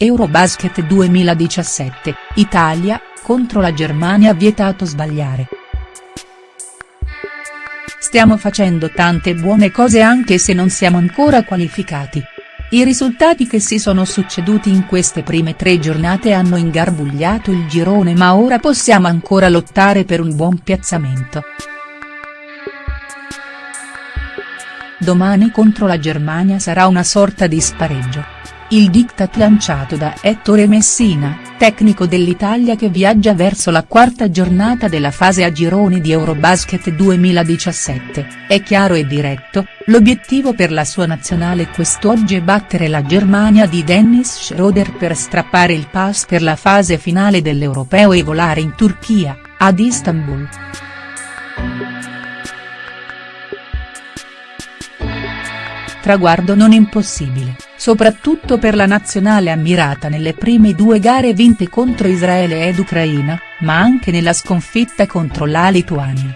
Eurobasket 2017, Italia, contro la Germania vietato sbagliare. Stiamo facendo tante buone cose anche se non siamo ancora qualificati. I risultati che si sono succeduti in queste prime tre giornate hanno ingarbugliato il girone ma ora possiamo ancora lottare per un buon piazzamento. Domani contro la Germania sarà una sorta di spareggio. Il diktat lanciato da Ettore Messina, tecnico dell'Italia che viaggia verso la quarta giornata della fase a gironi di Eurobasket 2017, è chiaro e diretto, l'obiettivo per la sua nazionale quest'oggi è battere la Germania di Dennis Schroeder per strappare il pass per la fase finale dell'Europeo e volare in Turchia, ad Istanbul. Traguardo non impossibile soprattutto per la nazionale ammirata nelle prime due gare vinte contro Israele ed Ucraina, ma anche nella sconfitta contro la Lituania.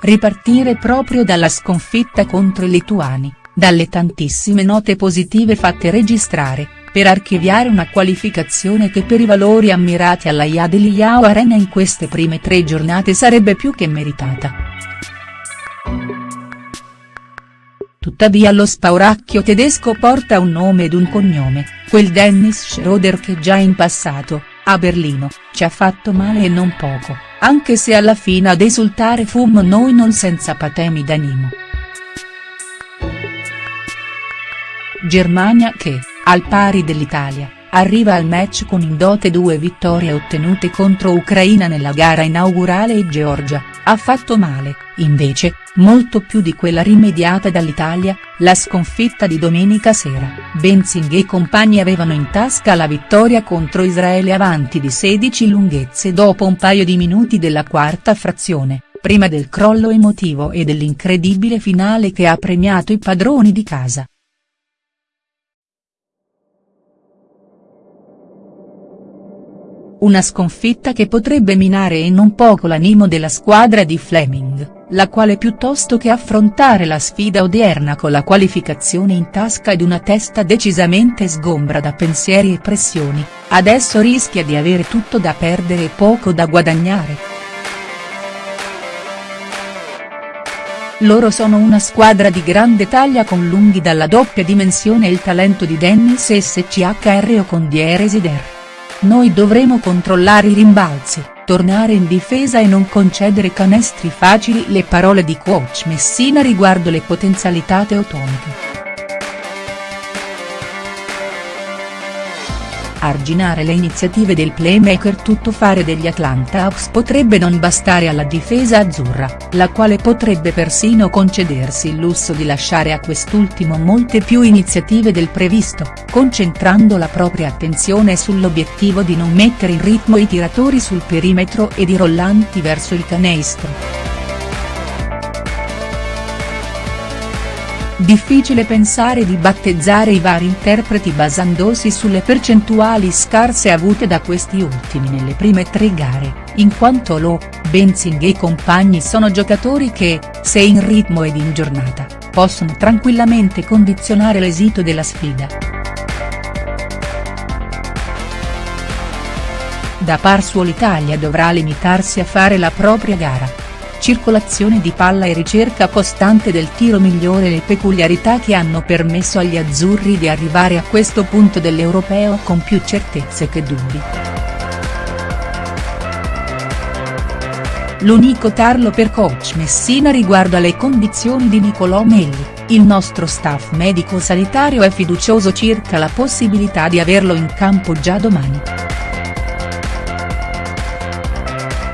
Ripartire proprio dalla sconfitta contro i lituani, dalle tantissime note positive fatte registrare, per archiviare una qualificazione che per i valori ammirati alla Yadeliao Arena in queste prime tre giornate sarebbe più che meritata. Tuttavia lo spauracchio tedesco porta un nome ed un cognome, quel Dennis Schroeder che già in passato, a Berlino, ci ha fatto male e non poco, anche se alla fine ad esultare fummo noi non senza patemi d'animo. Germania che, al pari dell'Italia, arriva al match con in dote due vittorie ottenute contro Ucraina nella gara inaugurale e Georgia, ha fatto male, invece, molto più di quella rimediata dall'Italia, la sconfitta di domenica sera, Benzing e compagni avevano in tasca la vittoria contro Israele avanti di 16 lunghezze dopo un paio di minuti della quarta frazione, prima del crollo emotivo e dell'incredibile finale che ha premiato i padroni di casa. Una sconfitta che potrebbe minare e non poco l'animo della squadra di Fleming, la quale piuttosto che affrontare la sfida odierna con la qualificazione in tasca ed una testa decisamente sgombra da pensieri e pressioni, adesso rischia di avere tutto da perdere e poco da guadagnare. Loro sono una squadra di grande taglia con lunghi dalla doppia dimensione e il talento di Dennis SCHR o con Dieresi Der. Noi dovremo controllare i rimbalzi, tornare in difesa e non concedere canestri facili le parole di coach Messina riguardo le potenzialità teutoniche. Arginare le iniziative del playmaker tuttofare degli Atlanta Hawks potrebbe non bastare alla difesa azzurra, la quale potrebbe persino concedersi il lusso di lasciare a quest'ultimo molte più iniziative del previsto, concentrando la propria attenzione sull'obiettivo di non mettere in ritmo i tiratori sul perimetro ed i rollanti verso il canestro. Difficile pensare di battezzare i vari interpreti basandosi sulle percentuali scarse avute da questi ultimi nelle prime tre gare, in quanto Lo, Benzing e compagni sono giocatori che, se in ritmo ed in giornata, possono tranquillamente condizionare l'esito della sfida. Da par suo l'Italia dovrà limitarsi a fare la propria gara circolazione di palla e ricerca costante del tiro migliore le peculiarità che hanno permesso agli azzurri di arrivare a questo punto dell'Europeo con più certezze che dubbi. L'unico tarlo per coach Messina riguardo alle condizioni di Nicolò Melli, il nostro staff medico-sanitario è fiducioso circa la possibilità di averlo in campo già domani.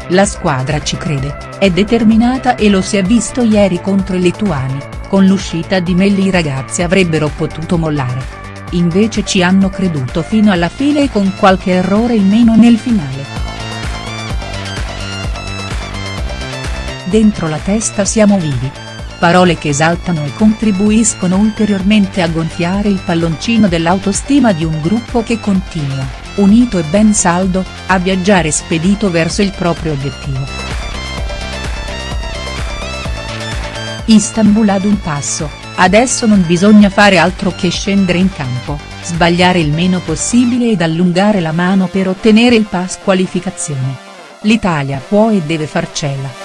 La squadra ci crede, è determinata e lo si è visto ieri contro i lituani, con l'uscita di Melli i ragazzi avrebbero potuto mollare. Invece ci hanno creduto fino alla fine e con qualche errore in meno nel finale. Dentro la testa siamo vivi. Parole che esaltano e contribuiscono ulteriormente a gonfiare il palloncino dell'autostima di un gruppo che continua, unito e ben saldo, a viaggiare spedito verso il proprio obiettivo. Istanbul ad un passo, adesso non bisogna fare altro che scendere in campo, sbagliare il meno possibile ed allungare la mano per ottenere il pass qualificazione. L'Italia può e deve farcela.